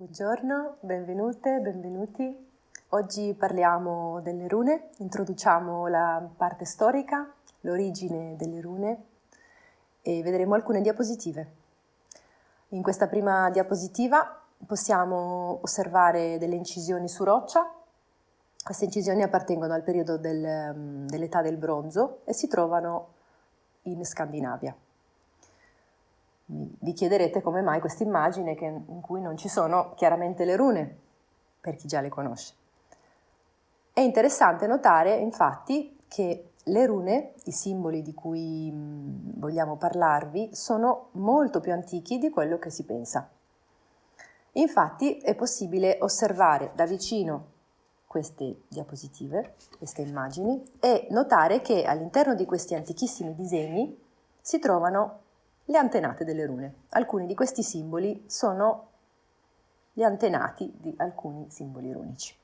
Buongiorno, benvenute, benvenuti. Oggi parliamo delle rune, introduciamo la parte storica, l'origine delle rune e vedremo alcune diapositive. In questa prima diapositiva possiamo osservare delle incisioni su roccia. Queste incisioni appartengono al periodo del, mm, dell'età del bronzo e si trovano in Scandinavia. Vi chiederete come mai questa immagine in cui non ci sono chiaramente le rune, per chi già le conosce. È interessante notare infatti che le rune, i simboli di cui mm, vogliamo parlarvi, sono molto più antichi di quello che si pensa. Infatti è possibile osservare da vicino queste diapositive, queste immagini, e notare che all'interno di questi antichissimi disegni si trovano le antenate delle rune. Alcuni di questi simboli sono gli antenati di alcuni simboli runici.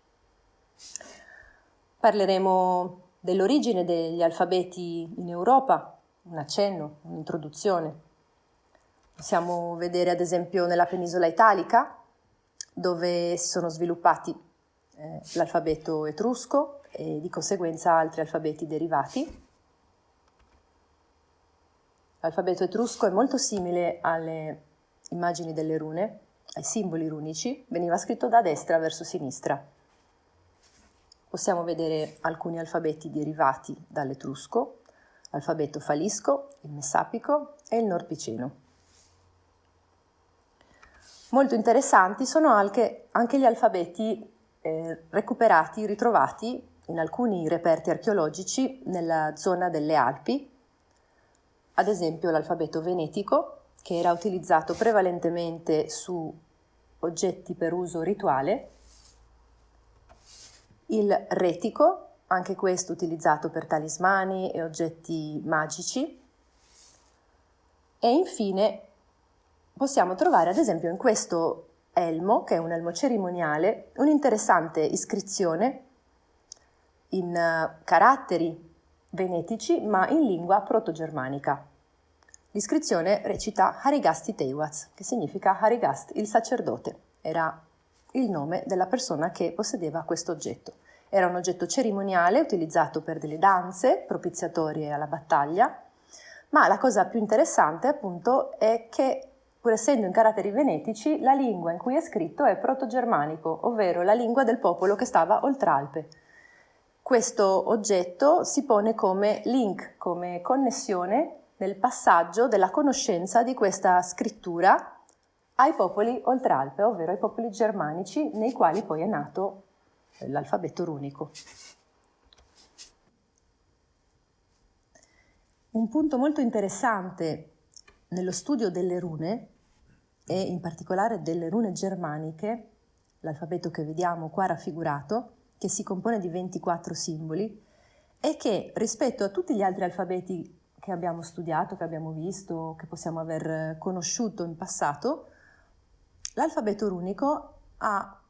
Parleremo dell'origine degli alfabeti in Europa, un accenno, un'introduzione. Possiamo vedere ad esempio nella penisola italica, dove si sono sviluppati eh, l'alfabeto etrusco e di conseguenza altri alfabeti derivati. L'alfabeto etrusco è molto simile alle immagini delle rune, ai simboli runici, veniva scritto da destra verso sinistra. Possiamo vedere alcuni alfabeti derivati dall'etrusco, l'alfabeto falisco, il messapico e il norpiceno. Molto interessanti sono anche, anche gli alfabeti eh, recuperati, ritrovati in alcuni reperti archeologici nella zona delle Alpi, ad esempio l'alfabeto venetico, che era utilizzato prevalentemente su oggetti per uso rituale, il retico, anche questo utilizzato per talismani e oggetti magici, e infine possiamo trovare ad esempio in questo elmo, che è un elmo cerimoniale, un'interessante iscrizione in uh, caratteri venetici ma in lingua proto-germanica. L'iscrizione recita Harigasti Teiwaz, che significa Harigast, il sacerdote. Era il nome della persona che possedeva questo oggetto. Era un oggetto cerimoniale utilizzato per delle danze propiziatorie alla battaglia, ma la cosa più interessante appunto è che pur essendo in caratteri venetici, la lingua in cui è scritto è proto-germanico, ovvero la lingua del popolo che stava oltre Alpe. Questo oggetto si pone come link, come connessione nel passaggio della conoscenza di questa scrittura ai popoli oltre Alpe, ovvero ai popoli germanici, nei quali poi è nato l'alfabeto runico. Un punto molto interessante nello studio delle rune, e in particolare delle rune germaniche, l'alfabeto che vediamo qua raffigurato, che si compone di 24 simboli e che rispetto a tutti gli altri alfabeti che abbiamo studiato, che abbiamo visto, che possiamo aver conosciuto in passato, l'alfabeto runico ha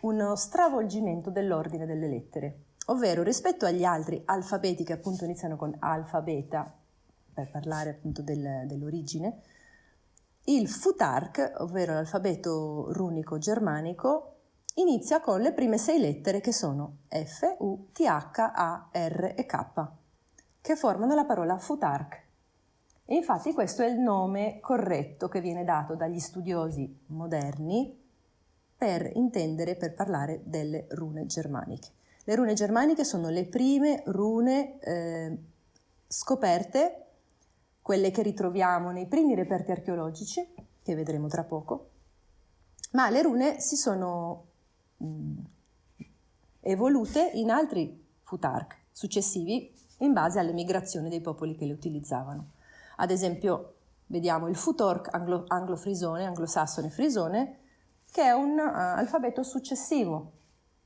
uno stravolgimento dell'ordine delle lettere, ovvero rispetto agli altri alfabeti che appunto iniziano con alfa, beta, per parlare appunto del, dell'origine, il futark, ovvero l'alfabeto runico germanico, inizia con le prime sei lettere che sono F, U, T, H, A, R e K, che formano la parola futark. E infatti questo è il nome corretto che viene dato dagli studiosi moderni per intendere, per parlare delle rune germaniche. Le rune germaniche sono le prime rune eh, scoperte, quelle che ritroviamo nei primi reperti archeologici, che vedremo tra poco, ma le rune si sono mh, evolute in altri futark successivi in base alle migrazioni dei popoli che le utilizzavano. Ad esempio, vediamo il futork anglo, anglo-frisone, anglosassone frisone, che è un uh, alfabeto successivo,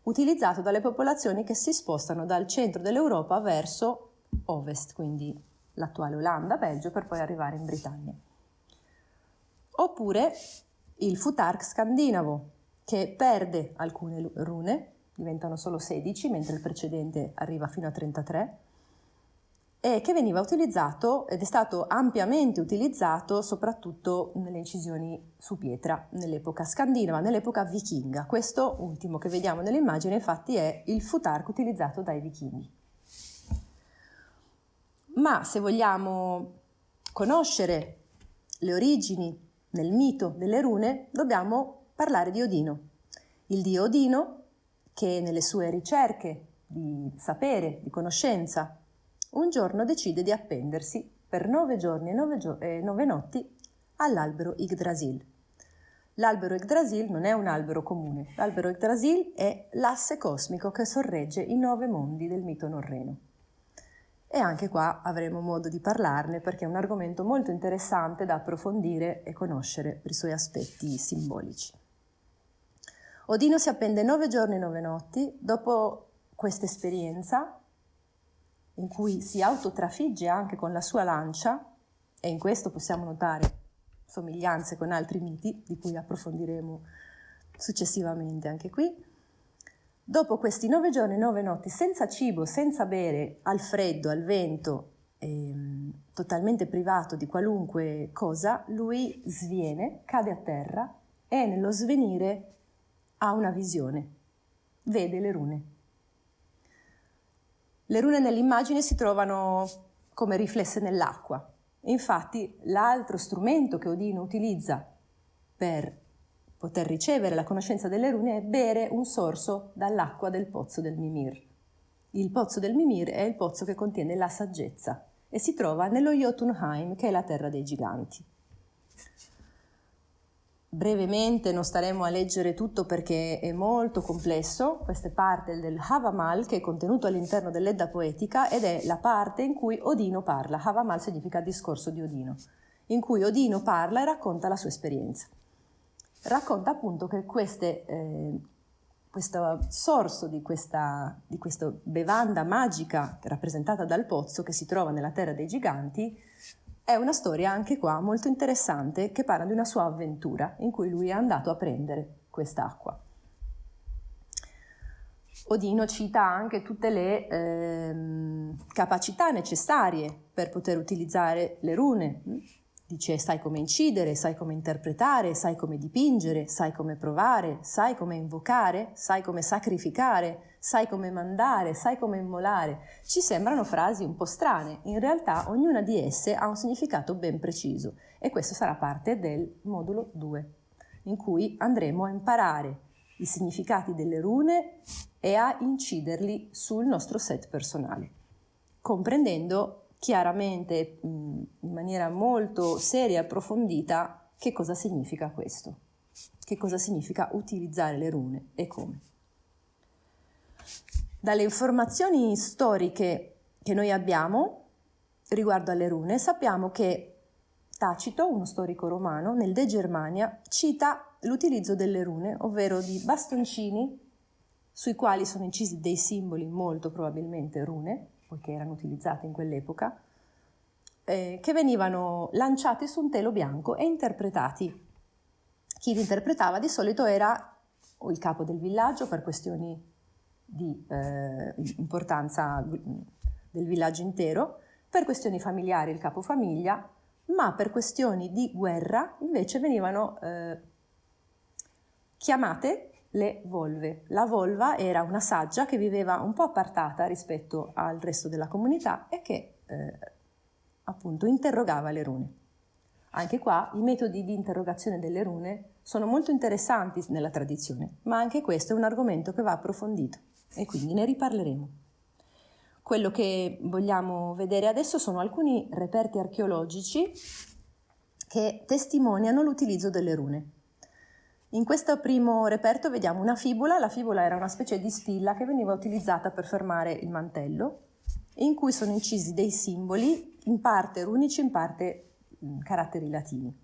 utilizzato dalle popolazioni che si spostano dal centro dell'Europa verso ovest, quindi l'attuale Olanda, Belgio, per poi arrivare in Britannia. Oppure il futark scandinavo, che perde alcune rune, diventano solo 16, mentre il precedente arriva fino a 33, e che veniva utilizzato ed è stato ampiamente utilizzato soprattutto nelle incisioni su pietra nell'epoca scandinava, nell'epoca vichinga. Questo ultimo che vediamo nell'immagine infatti è il futarco utilizzato dai vichinghi. Ma se vogliamo conoscere le origini nel mito delle rune, dobbiamo parlare di Odino. Il dio Odino che nelle sue ricerche di sapere, di conoscenza, un giorno decide di appendersi per nove giorni e nove, gio- e nove notti all'albero Yggdrasil. L'albero Yggdrasil non è un albero comune, l'albero Yggdrasil è l'asse cosmico che sorregge i nove mondi del mito norreno. E anche qua avremo modo di parlarne perché è un argomento molto interessante da approfondire e conoscere per i suoi aspetti simbolici. Odino si appende nove giorni e nove notti, dopo questa esperienza in cui si autotrafigge anche con la sua lancia, e in questo possiamo notare somiglianze con altri miti, di cui approfondiremo successivamente anche qui. Dopo questi nove giorni e nove notti senza cibo, senza bere, al freddo, al vento, ehm, totalmente privato di qualunque cosa, lui sviene, cade a terra e nello svenire ha una visione, vede le rune. Le rune nell'immagine si trovano come riflesse nell'acqua. Infatti l'altro strumento che Odino utilizza per poter ricevere la conoscenza delle rune è bere un sorso dall'acqua del pozzo del Mimir. Il pozzo del Mimir è il pozzo che contiene la saggezza e si trova nello Jotunheim, che è la terra dei giganti. Brevemente non staremo a leggere tutto perché è molto complesso, questa è parte del Havamal che è contenuto all'interno dell'Edda poetica ed è la parte in cui Odino parla. Havamal significa discorso di Odino, in cui Odino parla e racconta la sua esperienza. Racconta appunto che queste, eh, questo sorso di questa, di questa bevanda magica rappresentata dal pozzo che si trova nella terra dei giganti è una storia anche qua molto interessante che parla di una sua avventura in cui lui è andato a prendere quest'acqua. Odino cita anche tutte le eh, capacità necessarie per poter utilizzare le rune, Dice sai come incidere, sai come interpretare, sai come dipingere, sai come provare, sai come invocare, sai come sacrificare, sai come mandare, sai come immolare. Ci sembrano frasi un po' strane, in realtà ognuna di esse ha un significato ben preciso e questo sarà parte del modulo 2, in cui andremo a imparare i significati delle rune e a inciderli sul nostro set personale, comprendendo chiaramente in maniera molto seria e approfondita che cosa significa questo, che cosa significa utilizzare le rune e come. Dalle informazioni storiche che noi abbiamo riguardo alle rune sappiamo che Tacito, uno storico romano, nel De Germania cita l'utilizzo delle rune, ovvero di bastoncini sui quali sono incisi dei simboli, molto probabilmente rune, poiché erano utilizzate in quell'epoca, eh, che venivano lanciati su un telo bianco e interpretati. Chi li interpretava di solito era o il capo del villaggio per questioni di eh, importanza del villaggio intero, per questioni familiari il capofamiglia, ma per questioni di guerra invece venivano eh, chiamate le volve. La volva era una saggia che viveva un po' appartata rispetto al resto della comunità e che eh, appunto interrogava le rune. Anche qua i metodi di interrogazione delle rune sono molto interessanti nella tradizione, ma anche questo è un argomento che va approfondito e quindi ne riparleremo. Quello che vogliamo vedere adesso sono alcuni reperti archeologici che testimoniano l'utilizzo delle rune. In questo primo reperto vediamo una fibola, la fibola era una specie di spilla che veniva utilizzata per fermare il mantello, in cui sono incisi dei simboli, in parte runici, in parte mm, caratteri latini.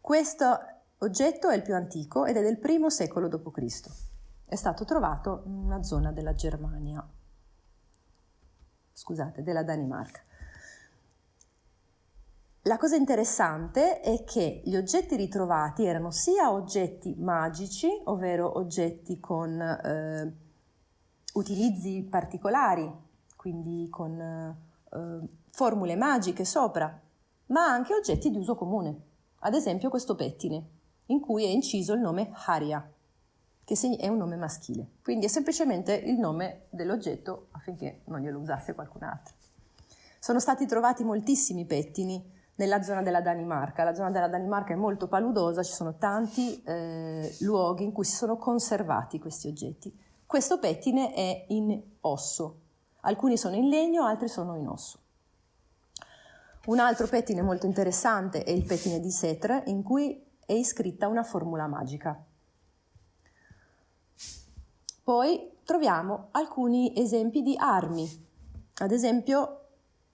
Questo oggetto è il più antico ed è del primo secolo d.C. È stato trovato in una zona della Germania, scusate, della Danimarca. La cosa interessante è che gli oggetti ritrovati erano sia oggetti magici, ovvero oggetti con eh, utilizzi particolari, quindi con eh, formule magiche sopra, ma anche oggetti di uso comune. Ad esempio questo pettine, in cui è inciso il nome Haria, che è un nome maschile. Quindi è semplicemente il nome dell'oggetto affinché non glielo usasse qualcun altro. Sono stati trovati moltissimi pettini nella zona della Danimarca. La zona della Danimarca è molto paludosa, ci sono tanti eh, luoghi in cui si sono conservati questi oggetti. Questo pettine è in osso, alcuni sono in legno, altri sono in osso. Un altro pettine molto interessante è il pettine di Setre, in cui è iscritta una formula magica. Poi troviamo alcuni esempi di armi, ad esempio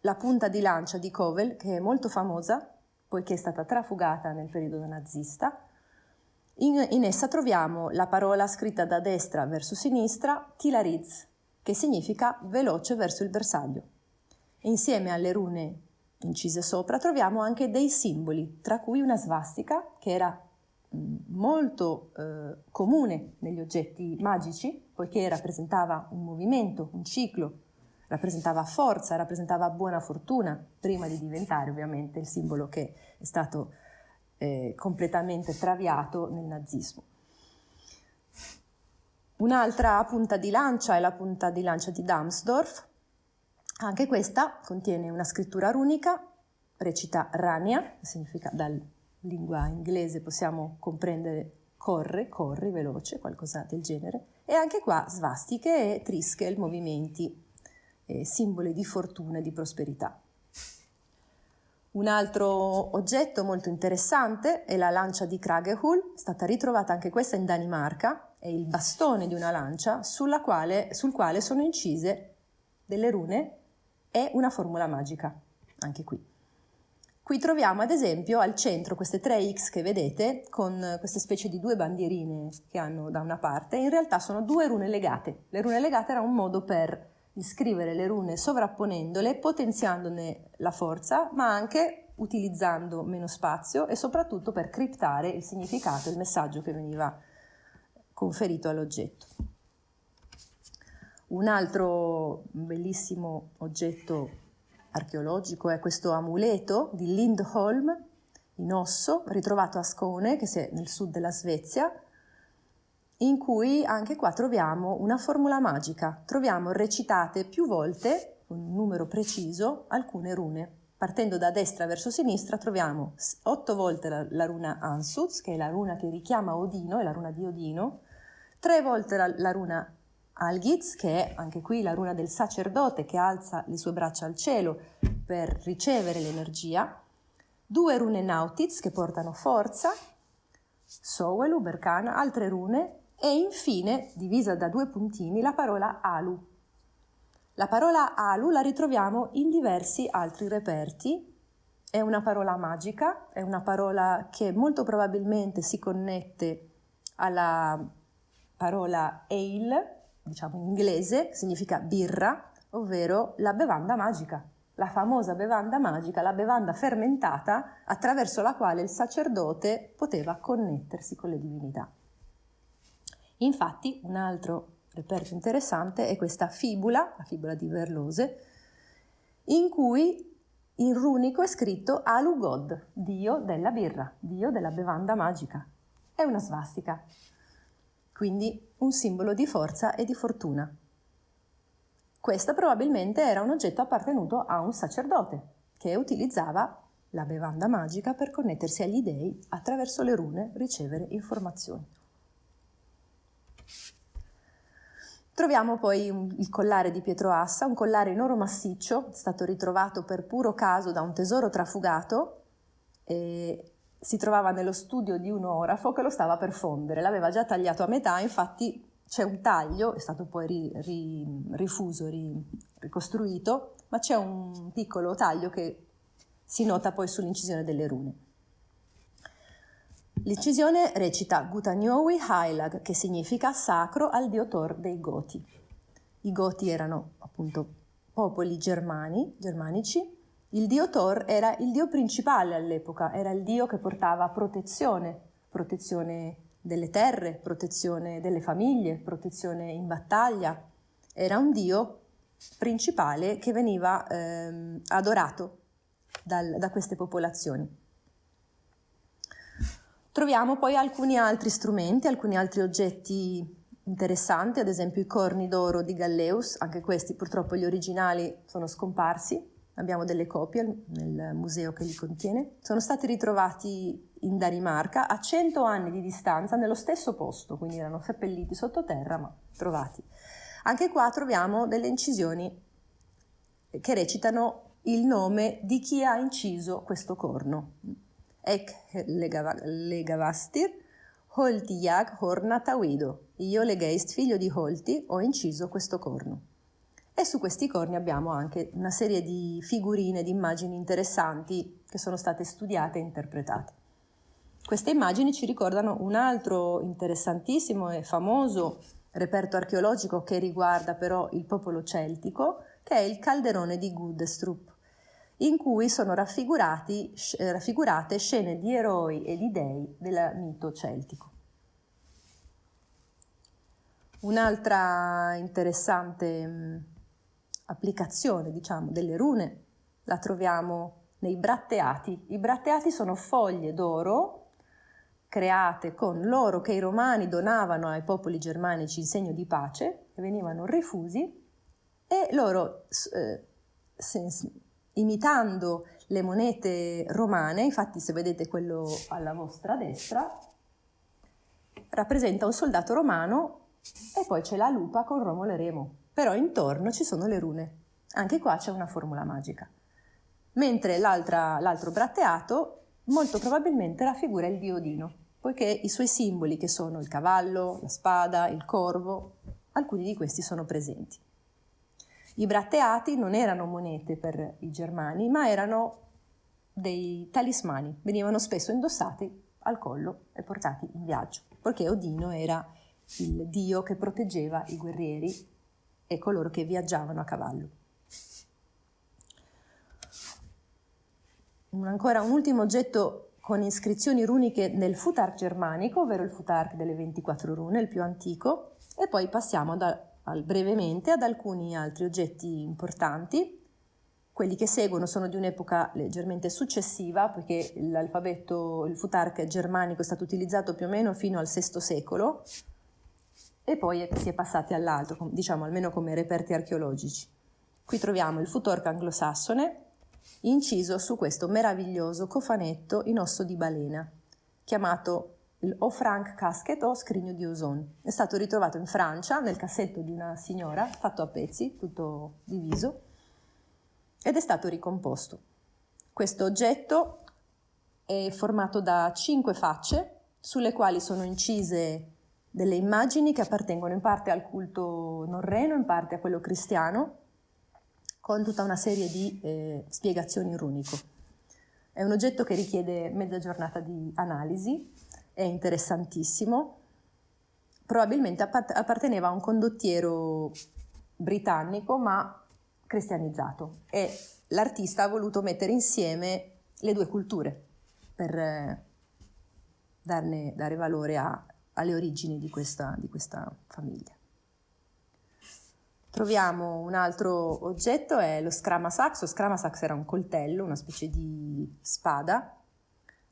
la punta di lancia di Kovel, che è molto famosa, poiché è stata trafugata nel periodo nazista. In, in essa troviamo la parola scritta da destra verso sinistra, Tilariz, che significa veloce verso il bersaglio. Insieme alle rune incise sopra troviamo anche dei simboli, tra cui una svastica, che era molto eh, comune negli oggetti magici, poiché rappresentava un movimento, un ciclo, rappresentava forza, rappresentava buona fortuna, prima di diventare ovviamente il simbolo che è stato eh, completamente traviato nel nazismo. Un'altra punta di lancia è la punta di lancia di Damsdorf, anche questa contiene una scrittura runica, recita Rania, significa dal lingua inglese possiamo comprendere corre, corri, veloce, qualcosa del genere. E anche qua svastiche e triskel, movimenti, eh, simboli di fortuna e di prosperità. Un altro oggetto molto interessante è la lancia di Kragehul, stata ritrovata anche questa in Danimarca, è il bastone di una lancia quale, sul quale sono incise delle rune e una formula magica, anche qui. Qui troviamo ad esempio al centro queste tre X che vedete con queste specie di due bandierine che hanno da una parte, in realtà sono due rune legate. Le rune legate era un modo per iscrivere le rune sovrapponendole, potenziandone la forza, ma anche utilizzando meno spazio e soprattutto per criptare il significato, il messaggio che veniva conferito all'oggetto. Un altro bellissimo oggetto archeologico è questo amuleto di Lindholm in osso, ritrovato a Skåne, che è nel sud della Svezia, in cui anche qua troviamo una formula magica. Troviamo recitate più volte, un numero preciso, alcune rune. Partendo da destra verso sinistra troviamo otto volte la, la runa Ansuz, che è la runa che richiama Odino, è la runa di Odino, tre volte la, la runa Algiz, che è anche qui la runa del sacerdote che alza le sue braccia al cielo per ricevere l'energia, due rune Nautiz che portano forza, Sowelu, Berkana, altre rune e infine, divisa da due puntini, la parola Alu. La parola Alu la ritroviamo in diversi altri reperti, è una parola magica, è una parola che molto probabilmente si connette alla parola Ale, diciamo in inglese, significa birra, ovvero la bevanda magica, la famosa bevanda magica, la bevanda fermentata attraverso la quale il sacerdote poteva connettersi con le divinità. Infatti, un altro reperto interessante è questa fibula, la fibula di Verlose, in cui in runico è scritto Alugod, dio della birra, dio della bevanda magica. È una svastica quindi un simbolo di forza e di fortuna. Questo probabilmente era un oggetto appartenuto a un sacerdote che utilizzava la bevanda magica per connettersi agli dei attraverso le rune ricevere informazioni. Troviamo poi il collare di Pietro Assa, un collare in oro massiccio, stato ritrovato per puro caso da un tesoro trafugato e si trovava nello studio di un orafo che lo stava per fondere, l'aveva già tagliato a metà, infatti c'è un taglio, è stato poi ri, ri, rifuso, ri, ricostruito, ma c'è un piccolo taglio che si nota poi sull'incisione delle rune. L'incisione recita Gutaniowi Heilag, che significa sacro al dio Thor dei Goti. I Goti erano appunto popoli germani, germanici, il dio Thor era il dio principale all'epoca, era il dio che portava protezione, protezione delle terre, protezione delle famiglie, protezione in battaglia. Era un dio principale che veniva ehm, adorato dal, da queste popolazioni. Troviamo poi alcuni altri strumenti, alcuni altri oggetti interessanti, ad esempio i corni d'oro di Galleus, anche questi purtroppo gli originali sono scomparsi, abbiamo delle copie nel museo che li contiene, sono stati ritrovati in Danimarca a 100 anni di distanza nello stesso posto, quindi erano seppelliti sottoterra ma trovati. Anche qua troviamo delle incisioni che recitano il nome di chi ha inciso questo corno. Ek legavastir, Holtijag hornatawido. Io legeist, figlio di Holti, ho inciso questo corno. E su questi corni abbiamo anche una serie di figurine, di immagini interessanti che sono state studiate e interpretate. Queste immagini ci ricordano un altro interessantissimo e famoso reperto archeologico che riguarda però il popolo celtico, che è il calderone di Gudestrup in cui sono raffigurate scene di eroi e di dei del mito celtico. Un'altra interessante mm, applicazione, diciamo, delle rune la troviamo nei bratteati. I bratteati sono foglie d'oro create con l'oro che i romani donavano ai popoli germanici in segno di pace, che venivano rifusi, e loro eh, imitando le monete romane, infatti se vedete quello alla vostra destra, rappresenta un soldato romano e poi c'è la lupa con Romolo e Remo, però intorno ci sono le rune. Anche qua c'è una formula magica. Mentre l'altro bratteato molto probabilmente raffigura il dio Odino, poiché i suoi simboli, che sono il cavallo, la spada, il corvo, alcuni di questi sono presenti. I bratteati non erano monete per i germani, ma erano dei talismani, venivano spesso indossati al collo e portati in viaggio, perché Odino era il dio che proteggeva i guerrieri e coloro che viaggiavano a cavallo. Un, ancora un ultimo oggetto con iscrizioni runiche nel futark germanico, ovvero il futark delle 24 rune, il più antico, e poi passiamo da, brevemente ad alcuni altri oggetti importanti. Quelli che seguono sono di un'epoca leggermente successiva, perché l'alfabeto, il futark germanico è stato utilizzato più o meno fino al VI secolo e poi si è passati all'altro, diciamo almeno come reperti archeologici. Qui troviamo il futork anglosassone inciso su questo meraviglioso cofanetto in osso di balena, chiamato il Frank Casket o scrigno di ozone. È stato ritrovato in Francia nel cassetto di una signora, fatto a pezzi, tutto diviso, ed è stato ricomposto. Questo oggetto è formato da cinque facce sulle quali sono incise delle immagini che appartengono in parte al culto norreno, in parte a quello cristiano, con tutta una serie di eh, spiegazioni runico. È un oggetto che richiede mezza giornata di analisi è interessantissimo. Probabilmente apparteneva a un condottiero britannico ma cristianizzato e l'artista ha voluto mettere insieme le due culture per eh, darne, dare valore a, alle origini di questa, di questa famiglia. Troviamo un altro oggetto, è lo scramasax. Lo scramasax era un coltello, una specie di spada,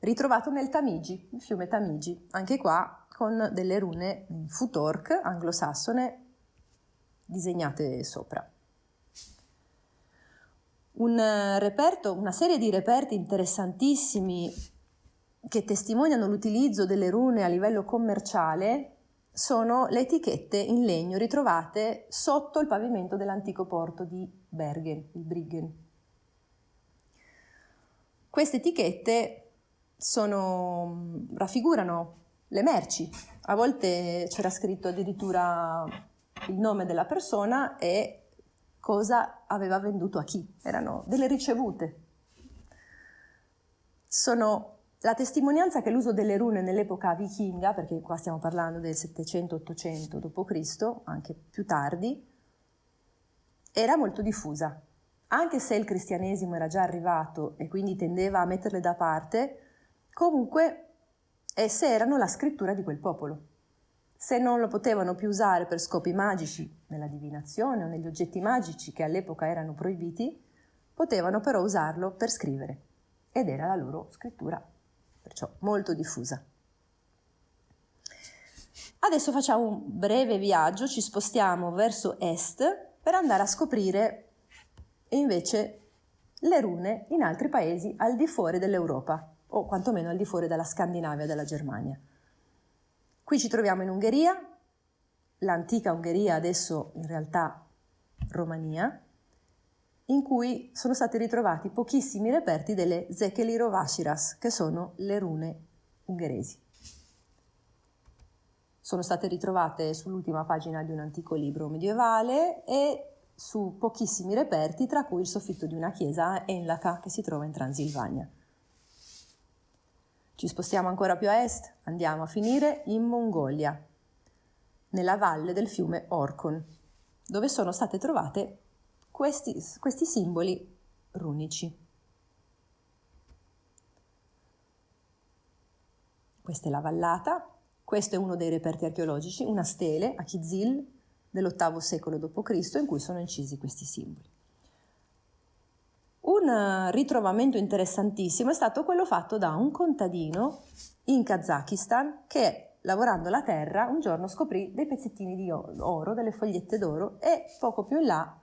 ritrovato nel Tamigi, il fiume Tamigi, anche qua con delle rune futork anglosassone disegnate sopra. Un reperto, una serie di reperti interessantissimi che testimoniano l'utilizzo delle rune a livello commerciale sono le etichette in legno ritrovate sotto il pavimento dell'antico porto di Bergen, il Briggen. Queste etichette sono, raffigurano le merci. A volte c'era scritto addirittura il nome della persona e cosa aveva venduto a chi. Erano delle ricevute. Sono la testimonianza che l'uso delle rune nell'epoca vichinga, perché qua stiamo parlando del 700-800 d.C., anche più tardi, era molto diffusa. Anche se il cristianesimo era già arrivato e quindi tendeva a metterle da parte, Comunque, esse erano la scrittura di quel popolo. Se non lo potevano più usare per scopi magici, nella divinazione o negli oggetti magici che all'epoca erano proibiti, potevano però usarlo per scrivere ed era la loro scrittura, perciò molto diffusa. Adesso facciamo un breve viaggio, ci spostiamo verso est per andare a scoprire invece le rune in altri paesi al di fuori dell'Europa, o quantomeno al di fuori della Scandinavia, della Germania. Qui ci troviamo in Ungheria, l'antica Ungheria, adesso in realtà Romania, in cui sono stati ritrovati pochissimi reperti delle Zekeli Rovashiras, che sono le rune ungheresi. Sono state ritrovate sull'ultima pagina di un antico libro medievale e su pochissimi reperti, tra cui il soffitto di una chiesa a Enlaka che si trova in Transilvania. Ci spostiamo ancora più a est, andiamo a finire in Mongolia, nella valle del fiume Orkon, dove sono state trovate questi, questi simboli runici. Questa è la vallata, questo è uno dei reperti archeologici, una stele a Kizil dell'VIII secolo d.C. in cui sono incisi questi simboli. Un ritrovamento interessantissimo è stato quello fatto da un contadino in Kazakistan che lavorando la terra un giorno scoprì dei pezzettini di oro, delle fogliette d'oro e poco più in là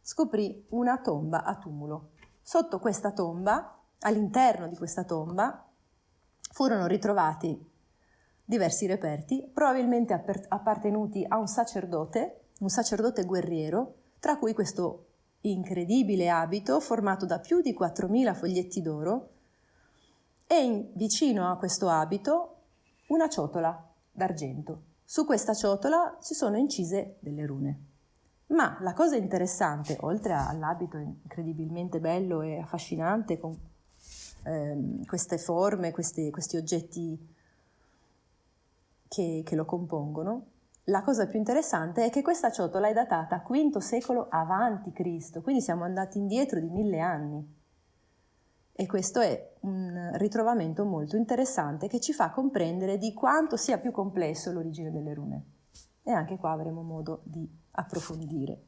scoprì una tomba a tumulo. Sotto questa tomba, all'interno di questa tomba, furono ritrovati diversi reperti, probabilmente appartenuti a un sacerdote, un sacerdote guerriero, tra cui questo incredibile abito formato da più di 4.000 foglietti d'oro e in, vicino a questo abito una ciotola d'argento. Su questa ciotola si sono incise delle rune. Ma la cosa interessante, oltre all'abito incredibilmente bello e affascinante con ehm, queste forme, questi, questi oggetti che, che, lo compongono, la cosa più interessante è che questa ciotola è datata V secolo avanti Cristo, quindi siamo andati indietro di mille anni. E questo è un ritrovamento molto interessante che ci fa comprendere di quanto sia più complesso l'origine delle rune. E anche qua avremo modo di approfondire.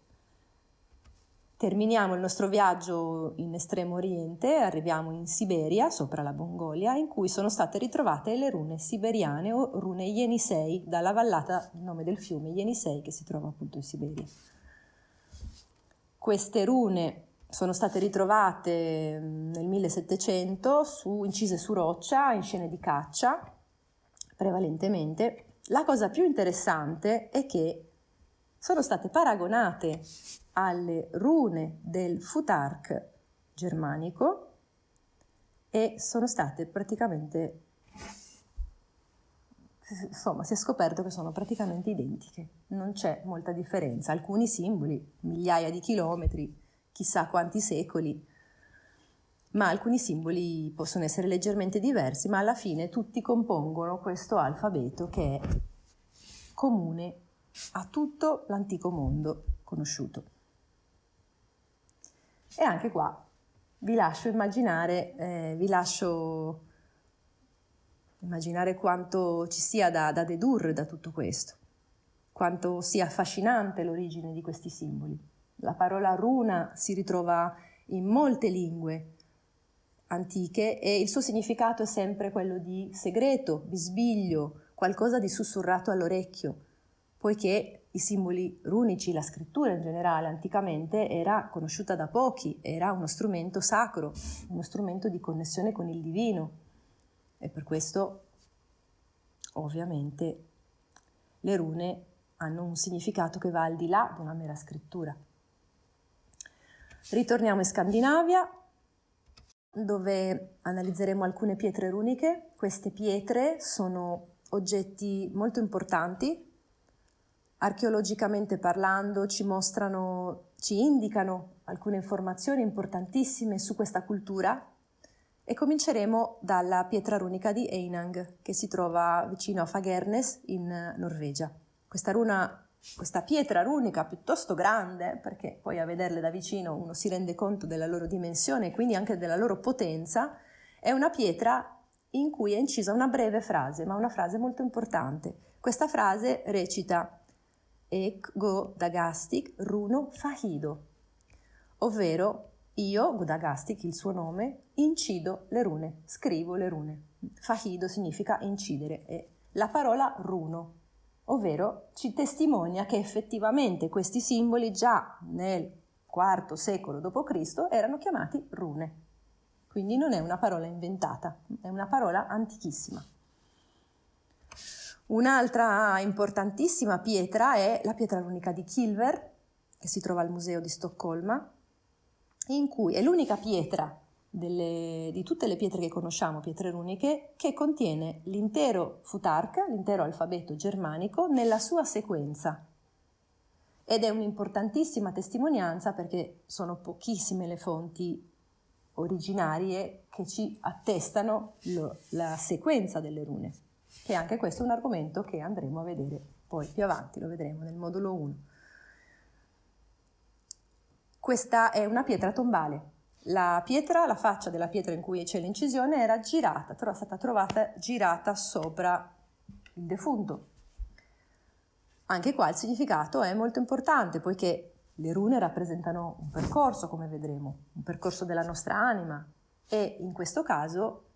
Terminiamo il nostro viaggio in estremo oriente, arriviamo in Siberia, sopra la Mongolia, in cui sono state ritrovate le rune siberiane o rune Yenisei, dalla vallata, il nome del fiume Yenisei che si trova appunto in Siberia. Queste rune sono state ritrovate mm, nel 1700 su, incise su roccia in scene di caccia, prevalentemente. La cosa più interessante è che sono state paragonate alle rune del futark germanico e sono state praticamente insomma si è scoperto che sono praticamente identiche, non c'è molta differenza, alcuni simboli, migliaia di chilometri, chissà quanti secoli, ma alcuni simboli possono essere leggermente diversi, ma alla fine tutti compongono questo alfabeto che è comune a tutto l'antico mondo conosciuto. E anche qua vi lascio immaginare, eh, vi lascio immaginare quanto ci sia da, da dedurre da tutto questo, quanto sia affascinante l'origine di questi simboli. La parola runa si ritrova in molte lingue antiche e il suo significato è sempre quello di segreto, bisbiglio, qualcosa di sussurrato all'orecchio, poiché i simboli runici, la scrittura in generale anticamente era conosciuta da pochi, era uno strumento sacro, uno strumento di connessione con il divino e per questo ovviamente le rune hanno un significato che va al di là di una mera scrittura. Ritorniamo in Scandinavia dove analizzeremo alcune pietre runiche. Queste pietre sono oggetti molto importanti archeologicamente parlando ci mostrano, ci indicano alcune informazioni importantissime su questa cultura e cominceremo dalla pietra runica di Einang che si trova vicino a Fagernes in Norvegia. Questa, runa, questa pietra runica piuttosto grande, perché poi a vederle da vicino uno si rende conto della loro dimensione e quindi anche della loro potenza, è una pietra in cui è incisa una breve frase, ma una frase molto importante. Questa frase recita Ek go dagastik runo fahido, ovvero io, Gudagastik, il suo nome, incido le rune, scrivo le rune. Fahido significa incidere e la parola runo, ovvero ci testimonia che effettivamente questi simboli già nel IV secolo d.C. erano chiamati rune. Quindi non è una parola inventata, è una parola antichissima. Un'altra importantissima pietra è la pietra runica di Kilver, che si trova al Museo di Stoccolma, in cui è l'unica pietra delle, di tutte le pietre che conosciamo, pietre runiche, che contiene l'intero futark, l'intero alfabeto germanico, nella sua sequenza. Ed è un'importantissima testimonianza perché sono pochissime le fonti originarie che ci attestano lo, la sequenza delle rune, che anche questo è un argomento che andremo a vedere poi più avanti, lo vedremo nel modulo 1. Questa è una pietra tombale, la pietra, la faccia della pietra in cui c'è l'incisione era girata, però è stata trovata girata sopra il defunto. Anche qua il significato è molto importante poiché le rune rappresentano un percorso, come vedremo, un percorso della nostra anima e in questo caso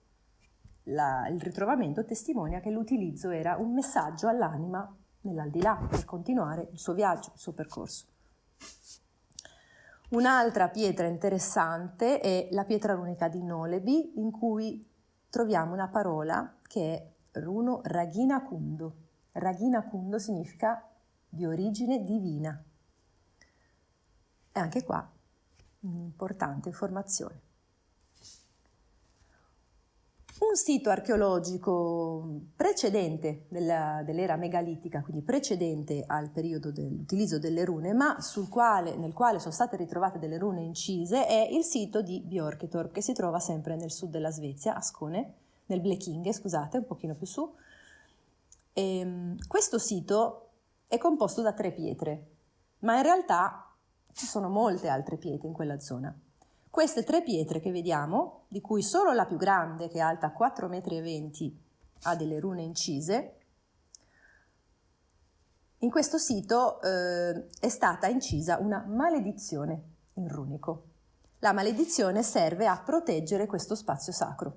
la, il ritrovamento testimonia che l'utilizzo era un messaggio all'anima nell'aldilà per continuare il suo viaggio, il suo percorso. Un'altra pietra interessante è la pietra runica di Nolebi, in cui troviamo una parola che è runo Ragina Kundo. Ragina Kundo significa di origine divina. E anche qua un'importante informazione. Un sito archeologico precedente dell'era megalitica, quindi precedente al periodo dell'utilizzo delle rune, ma quale, nel quale sono state ritrovate delle rune incise, è il sito di Björketorp, che si trova sempre nel sud della Svezia, a Skåne, nel Blekinge, scusate, un pochino più su. E, ehm, questo sito è composto da tre pietre, ma in realtà ci sono molte altre pietre in quella zona. Queste tre pietre che vediamo, di cui solo la più grande, che è alta 4,20 metri, ha delle rune incise, in questo sito eh, è stata incisa una maledizione in runico. La maledizione serve a proteggere questo spazio sacro.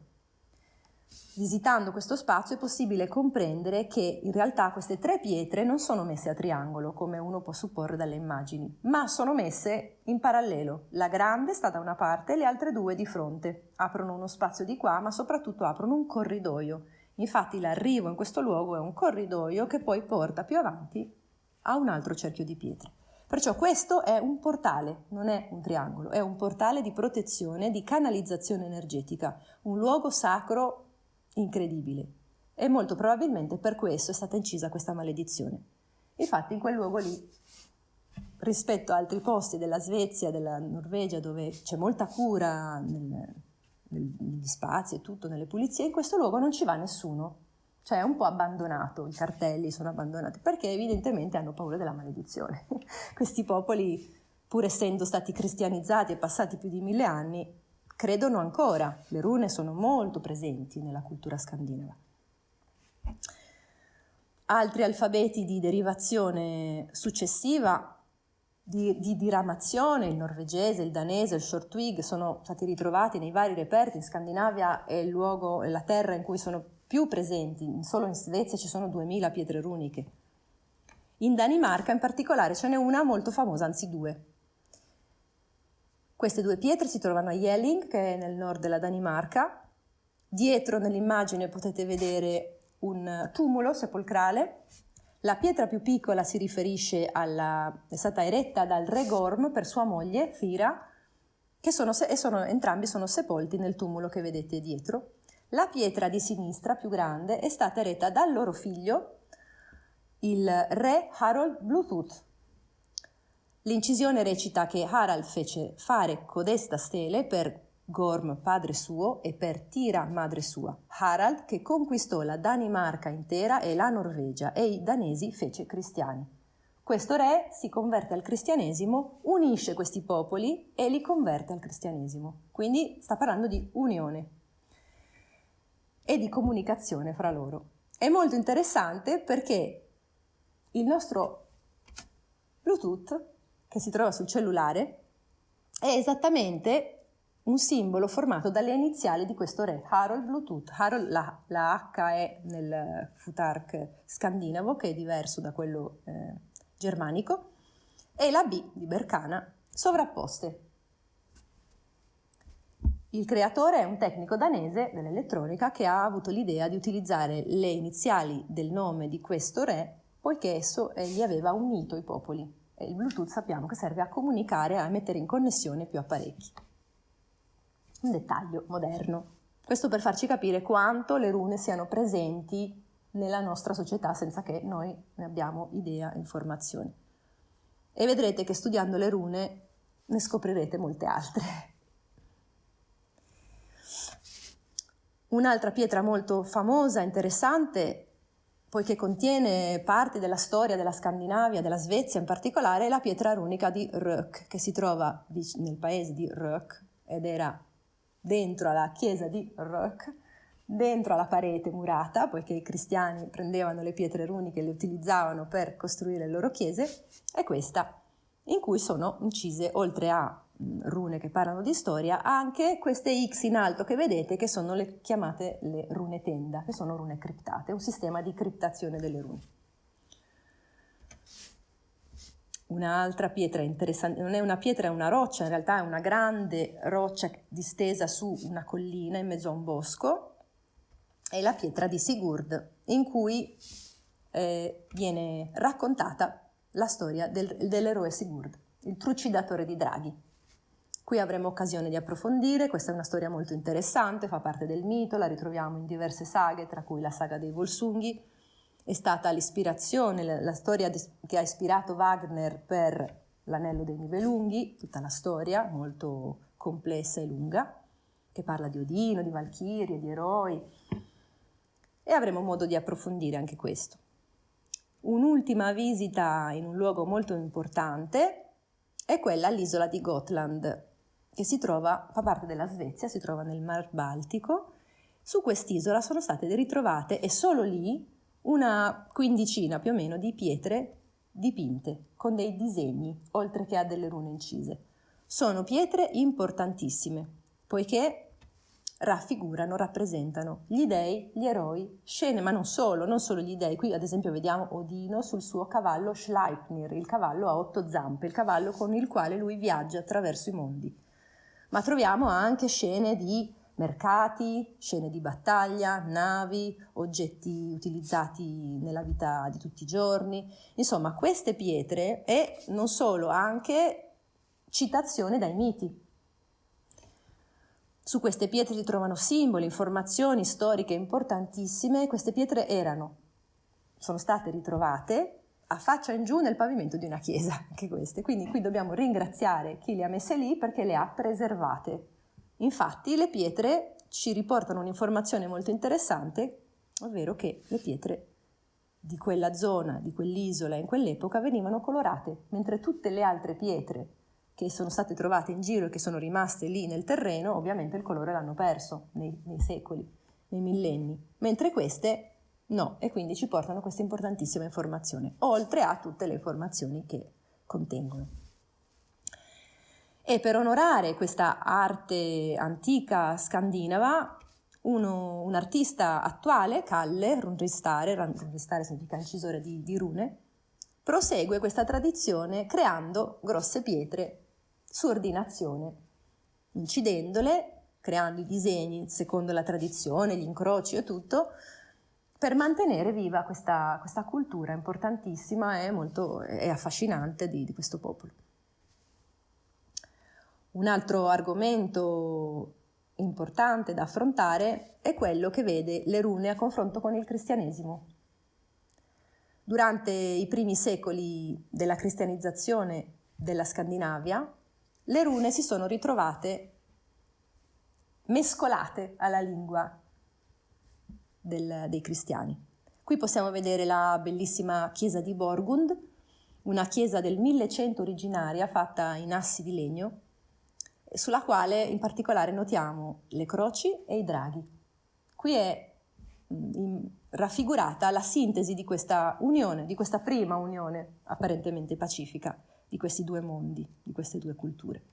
Visitando questo spazio è possibile comprendere che in realtà queste tre pietre non sono messe a triangolo, come uno può supporre dalle immagini, ma sono messe in parallelo. La grande sta da una parte e le altre due di fronte. Aprono uno spazio di qua, ma soprattutto aprono un corridoio. Infatti l'arrivo in questo luogo è un corridoio che poi porta più avanti a un altro cerchio di pietre. Perciò questo è un portale, non è un triangolo, è un portale di protezione, di canalizzazione energetica, un luogo sacro incredibile e molto probabilmente per questo è stata incisa questa maledizione. Infatti in quel luogo lì, rispetto a altri posti della Svezia, della Norvegia, dove c'è molta cura nel, negli spazi e tutto, nelle pulizie, in questo luogo non ci va nessuno. Cioè è un po' abbandonato, i cartelli sono abbandonati, perché evidentemente hanno paura della maledizione. Questi popoli, pur essendo stati cristianizzati e passati più di mille anni, credono ancora, le rune sono molto presenti nella cultura scandinava. Altri alfabeti di derivazione successiva, di, di diramazione, il norvegese, il danese, il shortwig, sono stati ritrovati nei vari reperti. In Scandinavia è il luogo, è la terra in cui sono più presenti, solo in Svezia ci sono 2000 pietre runiche. In Danimarca in particolare ce n'è una molto famosa, anzi due, queste due pietre si trovano a Jelling, che è nel nord della Danimarca. Dietro nell'immagine potete vedere un tumulo sepolcrale. La pietra più piccola si riferisce alla, è stata eretta dal re Gorm per sua moglie, Fira, che sono, e sono, entrambi sono sepolti nel tumulo che vedete dietro. La pietra di sinistra, più grande, è stata eretta dal loro figlio, il re Harold Bluetooth, L'incisione recita che Harald fece fare codesta stele per Gorm padre suo e per Tira madre sua. Harald che conquistò la Danimarca intera e la Norvegia e i danesi fece cristiani. Questo re si converte al cristianesimo, unisce questi popoli e li converte al cristianesimo. Quindi sta parlando di unione. e di comunicazione fra loro. È molto interessante perché il nostro Bluetooth, che si trova sul cellulare, è esattamente un simbolo formato dalle iniziali di questo re, Harold Bluetooth. Harold, la, la H è nel futark scandinavo, che è diverso da quello eh, germanico, e la B di Bercana sovrapposte. Il creatore è un tecnico danese dell'elettronica che ha avuto l'idea di utilizzare le iniziali del nome di questo re poiché esso gli aveva unito i popoli. E il Bluetooth sappiamo che serve a comunicare, a mettere in connessione più apparecchi. Un dettaglio moderno. Questo per farci capire quanto le rune siano presenti nella nostra società senza che noi ne abbiamo idea e informazioni. E vedrete che studiando le rune ne scoprirete molte altre. Un'altra pietra molto famosa, interessante, poiché contiene parte della storia della Scandinavia, della Svezia in particolare, la pietra runica di Rök, che si trova nel paese di Rök ed era dentro alla chiesa di Rök, dentro alla parete murata, poiché i cristiani prendevano le pietre runiche e le utilizzavano per costruire le loro chiese, è questa, in cui sono incise, oltre a rune che parlano di storia, anche queste X in alto che vedete che sono le chiamate le rune tenda, che sono rune criptate, un sistema di criptazione delle rune. Un'altra pietra interessante, non è una pietra, è una roccia, in realtà è una grande roccia distesa su una collina in mezzo a un bosco, è la pietra di Sigurd, in cui eh, viene raccontata la storia del, dell'eroe Sigurd, il trucidatore di draghi. Qui avremo occasione di approfondire, questa è una storia molto interessante, fa parte del mito, la ritroviamo in diverse saghe, tra cui la saga dei Volsunghi. È stata l'ispirazione, la storia che ha ispirato Wagner per L'anello dei Nibelunghi, tutta la storia molto complessa e lunga, che parla di Odino, di Valchirie, di eroi. E avremo modo di approfondire anche questo. Un'ultima visita in un luogo molto importante è quella all'isola di Gotland, che si trova, fa parte della Svezia, si trova nel Mar Baltico. Su quest'isola sono state ritrovate e solo lì una quindicina più o meno di pietre dipinte con dei disegni, oltre che a delle rune incise. Sono pietre importantissime, poiché raffigurano, rappresentano gli dei, gli eroi, scene, ma non solo, non solo gli dei. Qui ad esempio vediamo Odino sul suo cavallo Schleipnir, il cavallo a otto zampe, il cavallo con il quale lui viaggia attraverso i mondi ma troviamo anche scene di mercati, scene di battaglia, navi, oggetti utilizzati nella vita di tutti i giorni. Insomma, queste pietre e non solo, anche citazione dai miti. Su queste pietre si trovano simboli, informazioni storiche importantissime. Queste pietre erano, sono state ritrovate a faccia in giù nel pavimento di una chiesa, anche queste. Quindi qui dobbiamo ringraziare chi le ha messe lì perché le ha preservate. Infatti le pietre ci riportano un'informazione molto interessante, ovvero che le pietre di quella zona, di quell'isola in quell'epoca venivano colorate, mentre tutte le altre pietre che sono state trovate in giro e che sono rimaste lì nel terreno, ovviamente il colore l'hanno perso nei, nei secoli, nei millenni, mentre queste No, e quindi ci portano questa importantissima informazione, oltre a tutte le informazioni che contengono. E per onorare questa arte antica scandinava, uno, un artista attuale, Kalle, Runristare, Runristare significa incisore di, di rune, prosegue questa tradizione creando grosse pietre su ordinazione, incidendole, creando i disegni secondo la tradizione, gli incroci e tutto, per mantenere viva questa, questa cultura importantissima e molto e affascinante di, di questo popolo. Un altro argomento importante da affrontare è quello che vede le rune a confronto con il cristianesimo. Durante i primi secoli della cristianizzazione della Scandinavia, le rune si sono ritrovate mescolate alla lingua del, dei cristiani. Qui possiamo vedere la bellissima chiesa di Borgund, una chiesa del 1100 originaria fatta in assi di legno, sulla quale in particolare notiamo le croci e i draghi. Qui è mm, raffigurata la sintesi di questa unione, di questa prima unione apparentemente pacifica di questi due mondi, di queste due culture.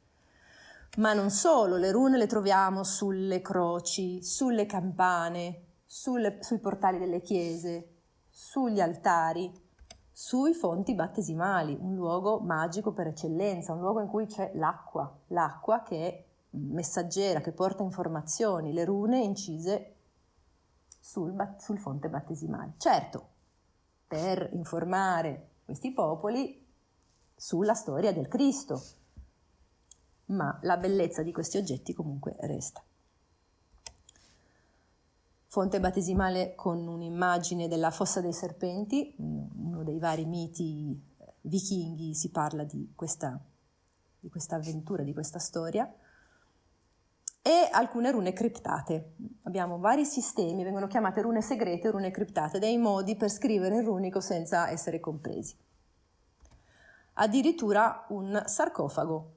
Ma non solo, le rune le troviamo sulle croci, sulle campane, sulle, sui portali delle chiese, sugli altari, sui fonti battesimali, un luogo magico per eccellenza, un luogo in cui c'è l'acqua, l'acqua che è messaggera, che porta informazioni, le rune incise sul, sul fonte battesimale. Certo, per informare questi popoli sulla storia del Cristo, ma la bellezza di questi oggetti comunque resta. Fonte battesimale con un'immagine della fossa dei serpenti, uno dei vari miti eh, vichinghi si parla di questa, di questa avventura, di questa storia, e alcune rune criptate. Abbiamo vari sistemi, vengono chiamate rune segrete rune criptate, dei modi per scrivere il runico senza essere compresi. Addirittura un sarcofago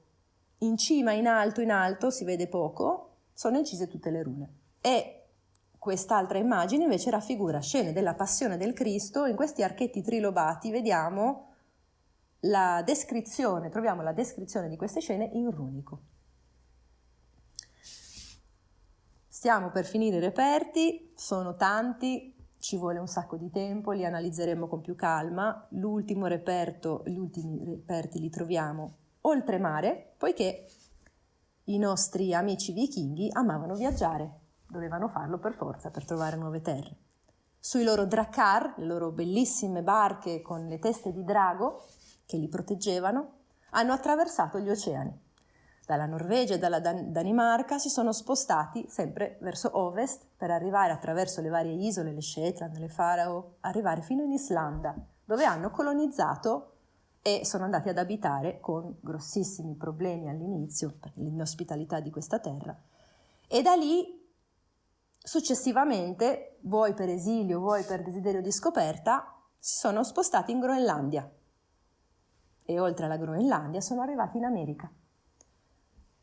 in cima, in alto, in alto, si vede poco, sono incise tutte le rune. E quest'altra immagine invece raffigura scene della passione del Cristo, in questi archetti trilobati vediamo la descrizione, troviamo la descrizione di queste scene in runico. Stiamo per finire i reperti, sono tanti, ci vuole un sacco di tempo, li analizzeremo con più calma. L'ultimo reperto, gli ultimi reperti li troviamo oltremare, poiché i nostri amici vichinghi amavano viaggiare, dovevano farlo per forza per trovare nuove terre. Sui loro drakkar, le loro bellissime barche con le teste di drago che li proteggevano, hanno attraversato gli oceani. Dalla Norvegia e dalla Dan- Danimarca si sono spostati sempre verso ovest per arrivare attraverso le varie isole, le Shetland, le Farao, arrivare fino in Islanda, dove hanno colonizzato e sono andati ad abitare con grossissimi problemi all'inizio per l'inospitalità di questa terra e da lì successivamente, vuoi per esilio, vuoi per desiderio di scoperta, si sono spostati in Groenlandia e oltre alla Groenlandia sono arrivati in America.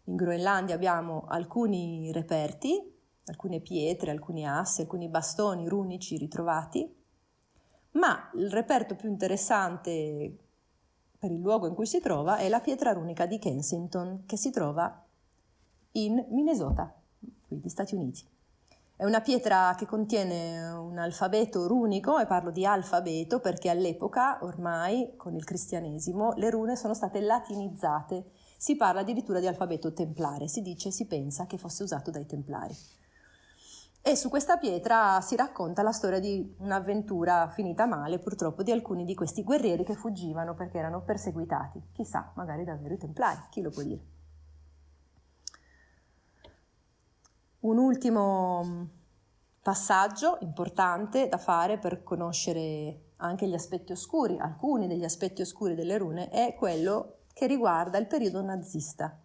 In Groenlandia abbiamo alcuni reperti, alcune pietre, alcuni assi, alcuni bastoni runici ritrovati, ma il reperto più interessante per il luogo in cui si trova è la pietra runica di Kensington che si trova in Minnesota, qui negli Stati Uniti. È una pietra che contiene un alfabeto runico e parlo di alfabeto perché all'epoca, ormai con il cristianesimo, le rune sono state latinizzate. Si parla addirittura di alfabeto templare, si dice, si pensa che fosse usato dai templari. E su questa pietra si racconta la storia di un'avventura finita male, purtroppo, di alcuni di questi guerrieri che fuggivano perché erano perseguitati. Chissà, magari davvero i templari, chi lo può dire. Un ultimo mm, passaggio importante da fare per conoscere anche gli aspetti oscuri, alcuni degli aspetti oscuri delle rune, è quello che riguarda il periodo nazista.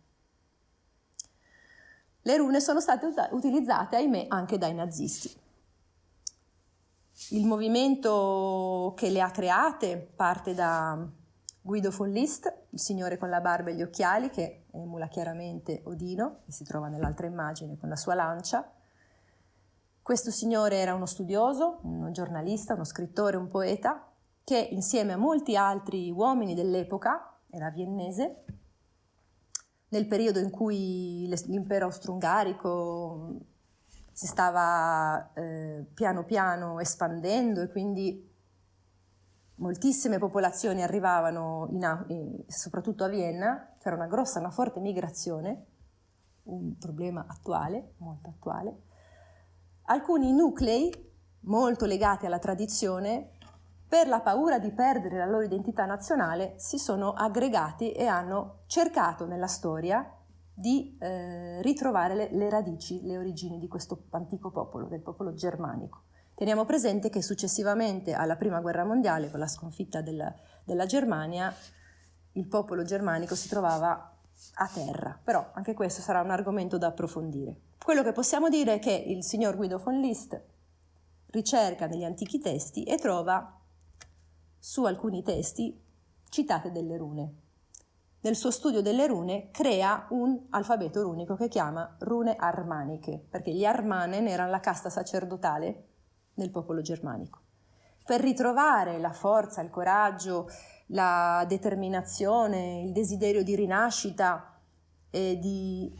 Le rune sono state utilizzate, ahimè, anche dai nazisti. Il movimento che le ha create parte da Guido von List, il signore con la barba e gli occhiali, che emula chiaramente Odino, che si trova nell'altra immagine con la sua lancia. Questo signore era uno studioso, un giornalista, uno scrittore, un poeta, che insieme a molti altri uomini dell'epoca, era viennese, nel periodo in cui l'impero austro-ungarico si stava eh, piano piano espandendo e quindi moltissime popolazioni arrivavano in, soprattutto a Vienna, c'era una grossa, una forte migrazione, un problema attuale, molto attuale. Alcuni nuclei molto legati alla tradizione per la paura di perdere la loro identità nazionale, si sono aggregati e hanno cercato nella storia di eh, ritrovare le, le radici, le origini di questo antico popolo, del popolo germanico. Teniamo presente che successivamente alla Prima Guerra Mondiale, con la sconfitta della, della Germania, il popolo germanico si trovava a terra, però anche questo sarà un argomento da approfondire. Quello che possiamo dire è che il signor Guido von List ricerca negli antichi testi e trova su alcuni testi citate delle rune. Nel suo studio delle rune crea un alfabeto runico che chiama rune armaniche, perché gli Armanen erano la casta sacerdotale nel popolo germanico. Per ritrovare la forza, il coraggio, la determinazione, il desiderio di rinascita e di,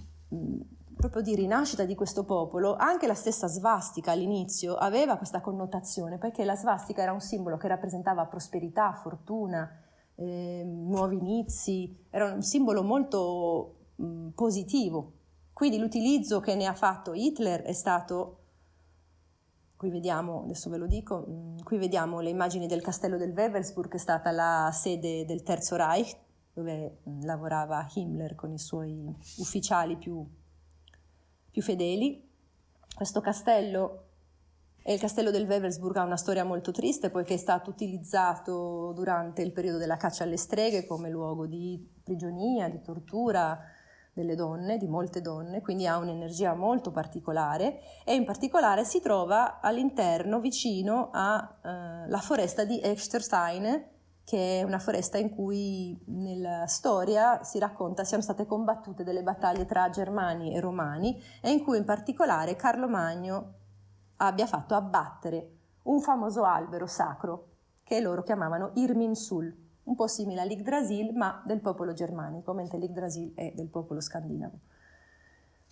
proprio di rinascita di questo popolo, anche la stessa svastica all'inizio aveva questa connotazione, perché la svastica era un simbolo che rappresentava prosperità, fortuna, eh, nuovi inizi, era un simbolo molto mh, positivo. Quindi l'utilizzo che ne ha fatto Hitler è stato Qui vediamo, adesso ve lo dico, qui vediamo le immagini del castello del Wewelsburg, che è stata la sede del Terzo Reich, dove lavorava Himmler con i suoi ufficiali più, più fedeli. Questo castello e il castello del Wewelsburg ha una storia molto triste poiché è stato utilizzato durante il periodo della caccia alle streghe come luogo di prigionia, di tortura, delle donne, di molte donne, quindi ha un'energia molto particolare e in particolare si trova all'interno, vicino alla eh, foresta di Echterstein, che è una foresta in cui nella storia si racconta siano state combattute delle battaglie tra germani e romani e in cui in particolare Carlo Magno abbia fatto abbattere un famoso albero sacro che loro chiamavano Irminsul un po' simile all'Yggdrasil ma del popolo germanico, mentre l'Yggdrasil è del popolo scandinavo.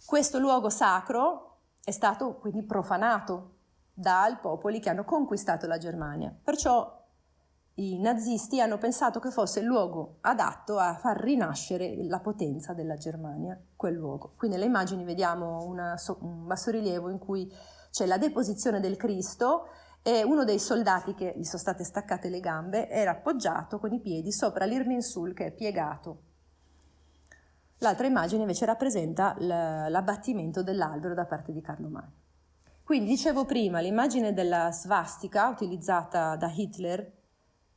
Questo luogo sacro è stato quindi profanato dai popoli che hanno conquistato la Germania, perciò i nazisti hanno pensato che fosse il luogo adatto a far rinascere la potenza della Germania, quel luogo. Qui nelle immagini vediamo una, un bassorilievo in cui c'è la deposizione del Cristo e uno dei soldati che gli sono state staccate le gambe era appoggiato con i piedi sopra l'Irminsul che è piegato. L'altra immagine invece rappresenta l'abbattimento dell'albero da parte di Carlo Magno. Quindi dicevo prima, l'immagine della svastica utilizzata da Hitler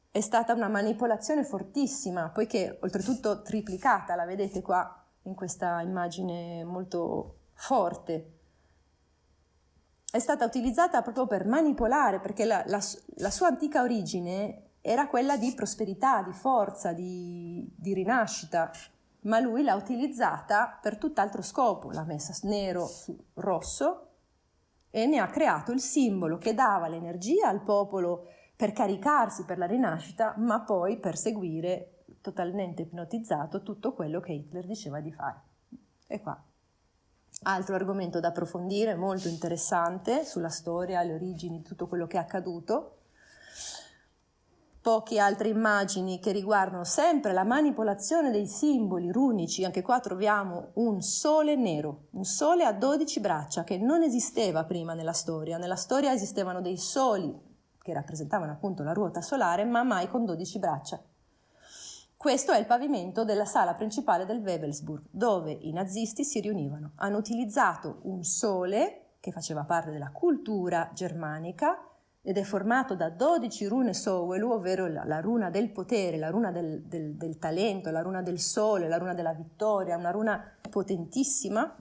è stata una manipolazione fortissima, poiché oltretutto triplicata, la vedete qua in questa immagine molto forte, è stata utilizzata proprio per manipolare, perché la, la, la sua antica origine era quella di prosperità, di forza, di, di rinascita, ma lui l'ha utilizzata per tutt'altro scopo, l'ha messa nero su rosso e ne ha creato il simbolo che dava l'energia al popolo per caricarsi per la rinascita, ma poi per seguire totalmente ipnotizzato tutto quello che Hitler diceva di fare. E qua Altro argomento da approfondire, molto interessante, sulla storia, le origini, tutto quello che è accaduto. Poche altre immagini che riguardano sempre la manipolazione dei simboli runici. Anche qua troviamo un sole nero, un sole a 12 braccia che non esisteva prima nella storia. Nella storia esistevano dei soli che rappresentavano appunto la ruota solare, ma mai con 12 braccia. Questo è il pavimento della sala principale del Webelsburg, dove i nazisti si riunivano. Hanno utilizzato un sole che faceva parte della cultura germanica ed è formato da 12 rune Sowelu, ovvero la, la runa del potere, la runa del, del, del talento, la runa del sole, la runa della vittoria, una runa potentissima,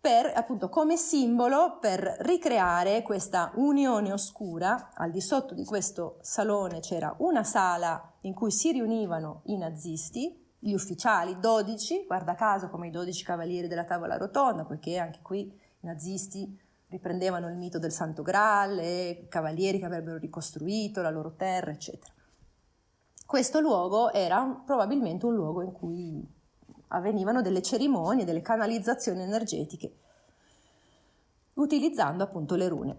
per, appunto, come simbolo per ricreare questa unione oscura. Al di sotto di questo salone c'era una sala in cui si riunivano i nazisti, gli ufficiali, 12, guarda caso come i 12 cavalieri della tavola rotonda, poiché anche qui i nazisti riprendevano il mito del Santo Graal e cavalieri che avrebbero ricostruito la loro terra, eccetera. Questo luogo era probabilmente un luogo in cui avvenivano delle cerimonie, delle canalizzazioni energetiche, utilizzando appunto le rune.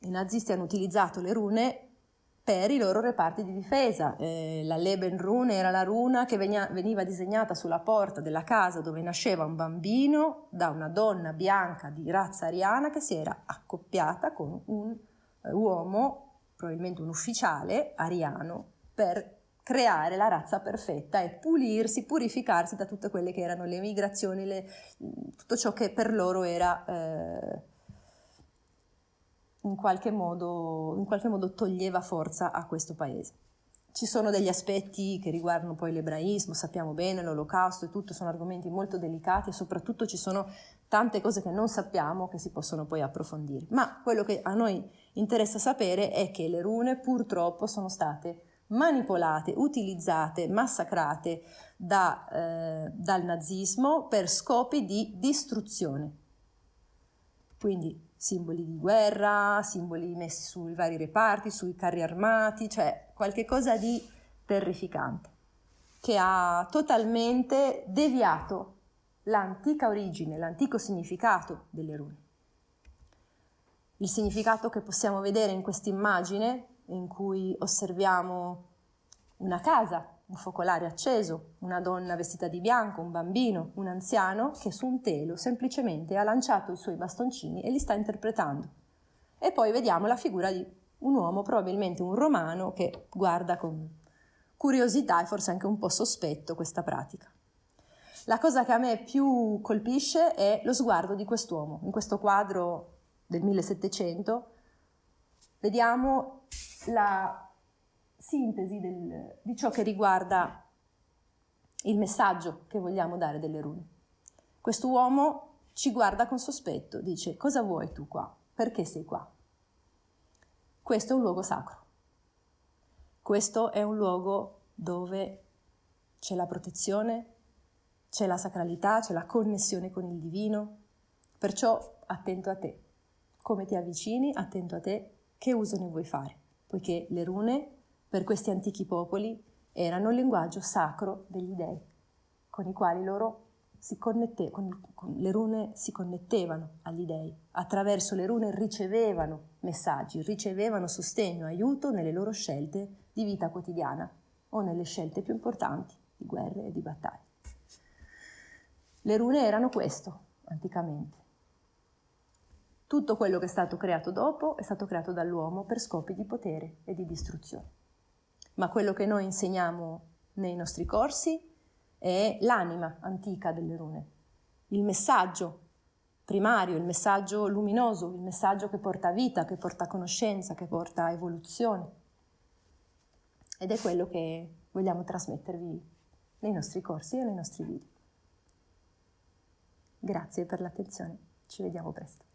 I nazisti hanno utilizzato le rune per i loro reparti di difesa. Eh, la Lebenrune era la runa che veniva disegnata sulla porta della casa dove nasceva un bambino da una donna bianca di razza ariana che si era accoppiata con un eh, uomo, probabilmente un ufficiale ariano, per creare la razza perfetta e pulirsi, purificarsi da tutte quelle che erano le migrazioni, le, tutto ciò che per loro era eh, in, qualche modo, in qualche modo toglieva forza a questo paese. Ci sono degli aspetti che riguardano poi l'ebraismo, sappiamo bene, l'olocausto e tutto, sono argomenti molto delicati e soprattutto ci sono tante cose che non sappiamo che si possono poi approfondire. Ma quello che a noi interessa sapere è che le rune purtroppo sono state manipolate, utilizzate, massacrate da, eh, dal nazismo per scopi di distruzione. Quindi simboli di guerra, simboli messi sui vari reparti, sui carri armati, cioè qualche cosa di terrificante, che ha totalmente deviato l'antica origine, l'antico significato delle rune. Il significato che possiamo vedere in questa immagine, in cui osserviamo una casa un focolare acceso, una donna vestita di bianco, un bambino, un anziano che su un telo semplicemente ha lanciato i suoi bastoncini e li sta interpretando. E poi vediamo la figura di un uomo, probabilmente un romano, che guarda con curiosità e forse anche un po' sospetto questa pratica. La cosa che a me più colpisce è lo sguardo di quest'uomo. In questo quadro del 1700 vediamo la sintesi del, di ciò che riguarda il messaggio che vogliamo dare delle rune. Questo uomo ci guarda con sospetto, dice cosa vuoi tu qua? Perché sei qua? Questo è un luogo sacro. Questo è un luogo dove c'è la protezione, c'è la sacralità, c'è la connessione con il divino. Perciò attento a te. Come ti avvicini, attento a te, che uso ne vuoi fare? Poiché le rune per questi antichi popoli erano il linguaggio sacro degli dei, con i quali loro si connette, con, con le rune si connettevano agli dei, attraverso le rune ricevevano messaggi, ricevevano sostegno, aiuto nelle loro scelte di vita quotidiana o nelle scelte più importanti di guerre e di battaglie. Le rune erano questo anticamente. Tutto quello che è stato creato dopo è stato creato dall'uomo per scopi di potere e di distruzione ma quello che noi insegniamo nei nostri corsi è l'anima antica delle rune, il messaggio primario, il messaggio luminoso, il messaggio che porta vita, che porta conoscenza, che porta evoluzione. Ed è quello che vogliamo trasmettervi nei nostri corsi e nei nostri video. Grazie per l'attenzione, ci vediamo presto.